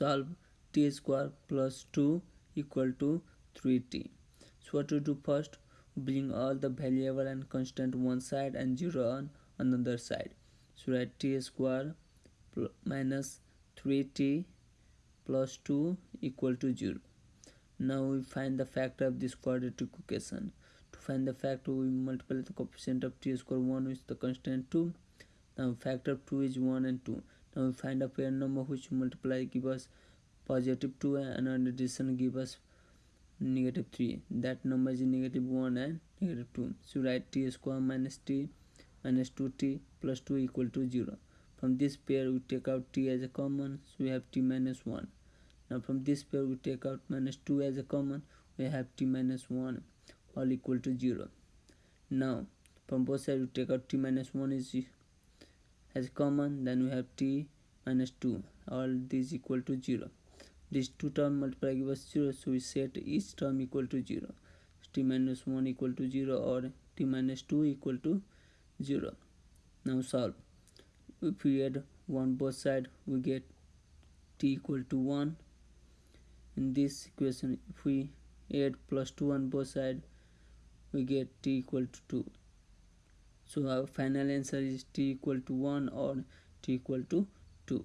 solve t square plus 2 equal to 3t so what to do first? Bring all the variable and constant one side and 0 on another side. So write t square minus 3t plus 2 equal to 0 now we find the factor of this quadratic equation. To find the factor we multiply the coefficient of t square 1 with the constant 2 now factor of 2 is 1 and 2 now we find a pair number which multiply give us positive 2 and addition give us negative 3 that number is negative 1 and negative 2 so write t square minus t minus 2t plus 2 equal to 0 from this pair we take out t as a common. So we have t minus 1 now from this pair we take out minus 2 as a common. We have t minus 1 all equal to 0 now from both sides we take out t minus 1 is as common then we have t minus 2 all these equal to 0 these two term multiply give us 0 so we set each term equal to 0 t minus 1 equal to 0 or t minus 2 equal to 0 now solve. If we add 1 both side we get t equal to 1 in this equation if we add plus 2 on both side we get t equal to 2 so our final answer is t equal to 1 or t equal to 2